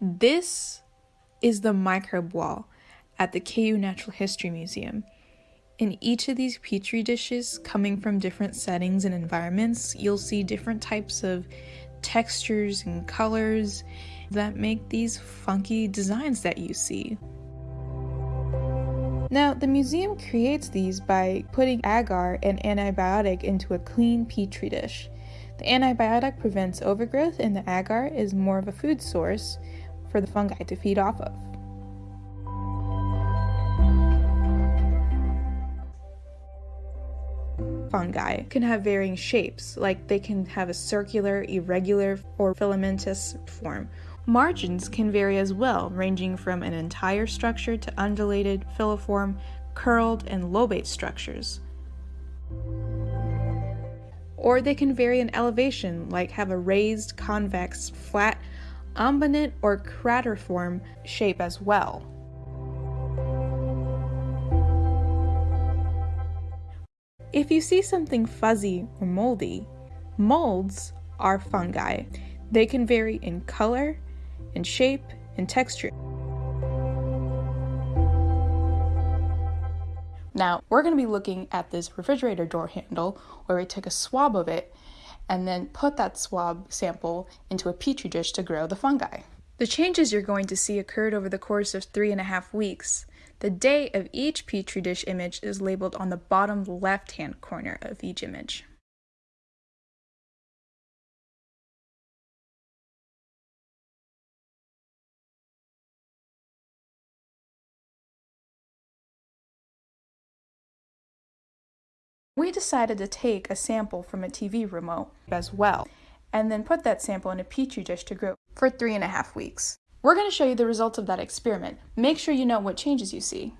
This is the microbe wall at the KU Natural History Museum. In each of these petri dishes, coming from different settings and environments, you'll see different types of textures and colors that make these funky designs that you see. Now, the museum creates these by putting agar, and antibiotic, into a clean petri dish. The antibiotic prevents overgrowth, and the agar is more of a food source for the fungi to feed off of. fungi can have varying shapes, like they can have a circular, irregular, or filamentous form. Margins can vary as well, ranging from an entire structure to undulated, filiform, curled, and lobate structures. Or they can vary in elevation, like have a raised, convex, flat, umbonate, or craterform shape as well. If you see something fuzzy or moldy, molds are fungi. They can vary in color, in shape, and texture. Now, we're going to be looking at this refrigerator door handle where we took a swab of it and then put that swab sample into a petri dish to grow the fungi. The changes you're going to see occurred over the course of three and a half weeks. The date of each Petri dish image is labeled on the bottom left-hand corner of each image. We decided to take a sample from a TV remote as well, and then put that sample in a petri dish to grow for three and a half weeks. We're going to show you the results of that experiment. Make sure you know what changes you see.